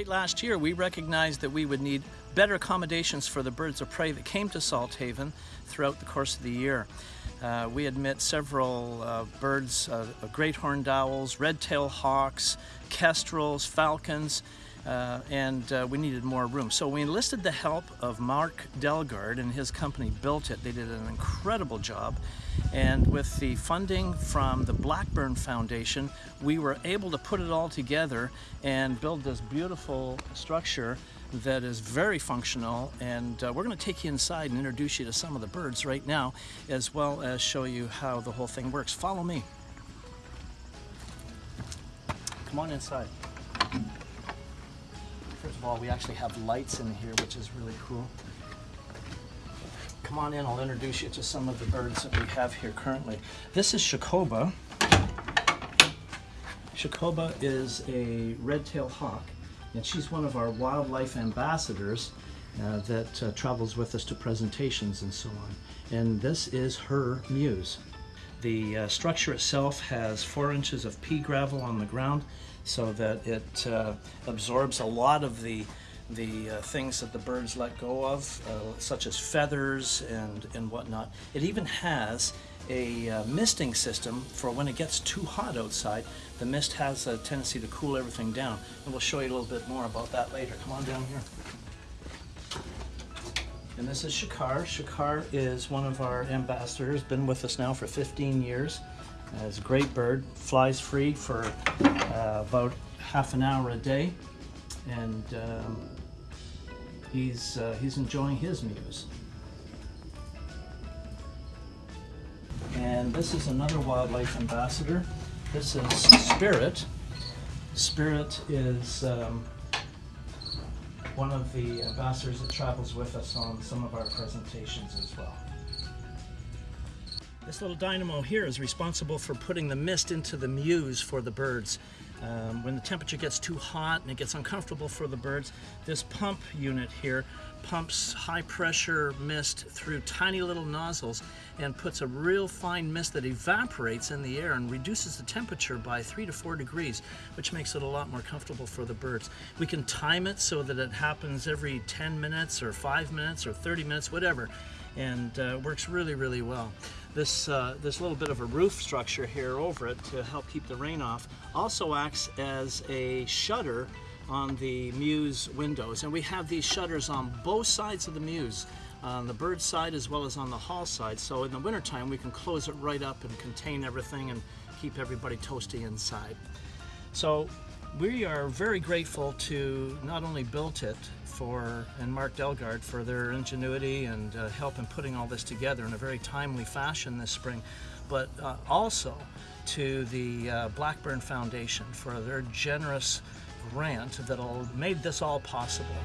Late last year, we recognized that we would need better accommodations for the birds of prey that came to Salthaven throughout the course of the year. Uh, we admit several uh, birds, uh, great horned owls, red-tailed hawks, kestrels, falcons, uh, and uh, we needed more room. So we enlisted the help of Mark Delgard and his company built it. They did an incredible job. And with the funding from the Blackburn Foundation, we were able to put it all together and build this beautiful structure that is very functional. And uh, we're gonna take you inside and introduce you to some of the birds right now, as well as show you how the whole thing works. Follow me. Come on inside. Of all, we actually have lights in here, which is really cool. Come on in, I'll introduce you to some of the birds that we have here currently. This is Shakoba. Shakoba is a red-tailed hawk, and she's one of our wildlife ambassadors uh, that uh, travels with us to presentations and so on. And this is her mews. The uh, structure itself has four inches of pea gravel on the ground so that it uh, absorbs a lot of the the uh, things that the birds let go of, uh, such as feathers and, and whatnot. It even has a uh, misting system for when it gets too hot outside. The mist has a tendency to cool everything down. And we'll show you a little bit more about that later. Come on down here. And this is Shakar. Shakar is one of our ambassadors, been with us now for 15 years. It's a great bird, flies free for uh, about half an hour a day, and um, he's uh, he's enjoying his mews. And this is another wildlife ambassador. This is Spirit. Spirit is um, one of the ambassadors that travels with us on some of our presentations as well. This little dynamo here is responsible for putting the mist into the mews for the birds. Um, when the temperature gets too hot and it gets uncomfortable for the birds, this pump unit here pumps high pressure mist through tiny little nozzles and puts a real fine mist that evaporates in the air and reduces the temperature by three to four degrees, which makes it a lot more comfortable for the birds. We can time it so that it happens every 10 minutes or five minutes or 30 minutes, whatever, and uh, works really, really well. This, uh, this little bit of a roof structure here over it to help keep the rain off also acts as a shutter on the mews windows. And we have these shutters on both sides of the mews, on the bird side as well as on the hall side. So in the wintertime, we can close it right up and contain everything and keep everybody toasty inside. So we are very grateful to not only built it for and Mark Delgard for their ingenuity and uh, help in putting all this together in a very timely fashion this spring, but uh, also to the uh, Blackburn Foundation for their generous grant that made this all possible.